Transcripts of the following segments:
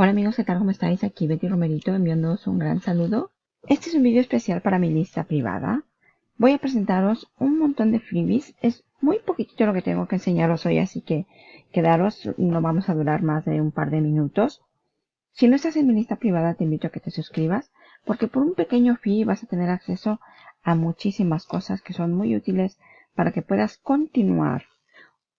Hola amigos, ¿qué tal? ¿Cómo estáis? Aquí Betty Romerito enviándoos un gran saludo. Este es un vídeo especial para mi lista privada. Voy a presentaros un montón de freebies. Es muy poquitito lo que tengo que enseñaros hoy, así que quedaros, no vamos a durar más de un par de minutos. Si no estás en mi lista privada, te invito a que te suscribas, porque por un pequeño fee vas a tener acceso a muchísimas cosas que son muy útiles para que puedas continuar,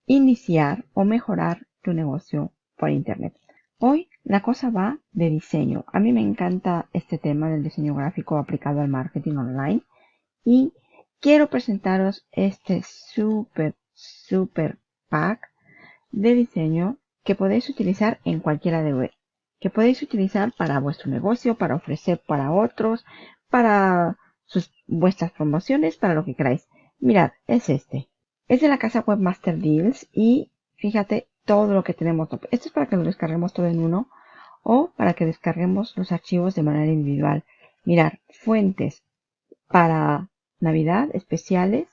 iniciar o mejorar tu negocio por internet. Hoy la cosa va de diseño. A mí me encanta este tema del diseño gráfico aplicado al marketing online y quiero presentaros este super, super pack de diseño que podéis utilizar en cualquiera de web. Que podéis utilizar para vuestro negocio, para ofrecer para otros, para vuestras promociones, para lo que queráis. Mirad, es este. Es de la casa Webmaster Deals y fíjate todo lo que tenemos. Esto es para que lo descarguemos todo en uno o para que descarguemos los archivos de manera individual. Mirar, fuentes para Navidad especiales.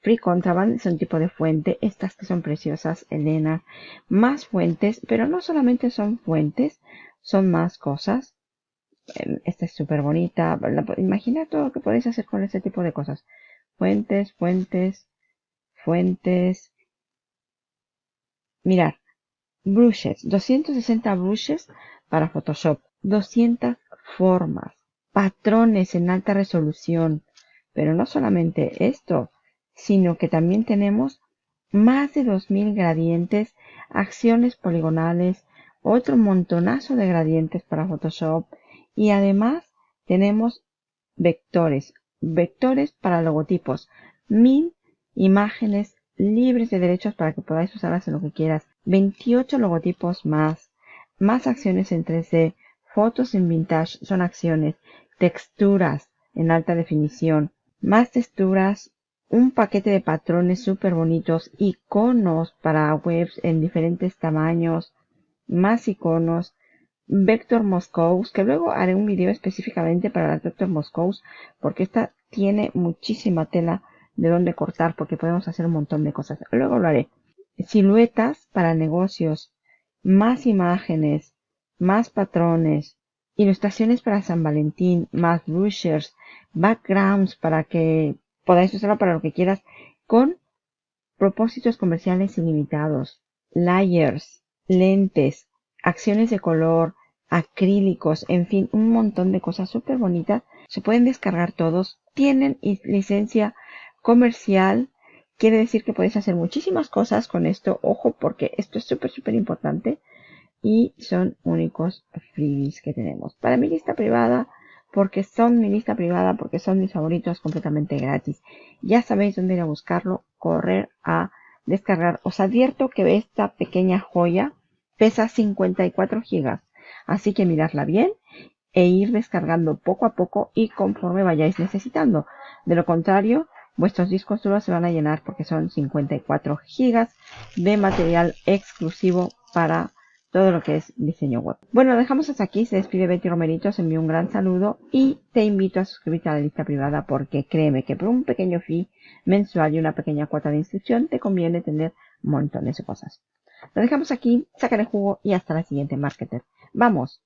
Free Contraband es un tipo de fuente. Estas que son preciosas, Elena. Más fuentes, pero no solamente son fuentes, son más cosas. Em, esta es súper bonita. Imagina todo lo que podéis hacer con este tipo de cosas. Fuentes, fuentes, fuentes, Mirar, brushes, 260 brushes para Photoshop, 200 formas, patrones en alta resolución, pero no solamente esto, sino que también tenemos más de 2000 gradientes, acciones poligonales, otro montonazo de gradientes para Photoshop y además tenemos vectores, vectores para logotipos, mil imágenes libres de derechos para que podáis usarlas en lo que quieras. 28 logotipos más, más acciones en 3D, fotos en vintage son acciones, texturas en alta definición, más texturas, un paquete de patrones súper bonitos, iconos para webs en diferentes tamaños, más iconos, Vector Moscows, que luego haré un video específicamente para las Vector Moscows, porque esta tiene muchísima tela de dónde cortar porque podemos hacer un montón de cosas. Luego lo haré. Siluetas para negocios, más imágenes, más patrones, ilustraciones para San Valentín, más brushers, backgrounds para que podáis usarlo para lo que quieras con propósitos comerciales ilimitados, layers, lentes, acciones de color, acrílicos, en fin, un montón de cosas súper bonitas. Se pueden descargar todos. Tienen licencia comercial quiere decir que podéis hacer muchísimas cosas con esto. Ojo, porque esto es súper, súper importante. Y son únicos freebies que tenemos. Para mi lista privada, porque son mi lista privada, porque son mis favoritos completamente gratis. Ya sabéis dónde ir a buscarlo, correr a descargar. Os advierto que esta pequeña joya pesa 54 gigas. Así que miradla bien e ir descargando poco a poco y conforme vayáis necesitando. De lo contrario, Vuestros discos duros se van a llenar porque son 54 gigas de material exclusivo para todo lo que es diseño web. Bueno, dejamos hasta aquí. Se despide Betty Romerito. Os envío un gran saludo y te invito a suscribirte a la lista privada porque créeme que por un pequeño fee mensual y una pequeña cuota de inscripción te conviene tener montones de cosas. Lo dejamos aquí, sacar el jugo y hasta la siguiente marketer. ¡Vamos!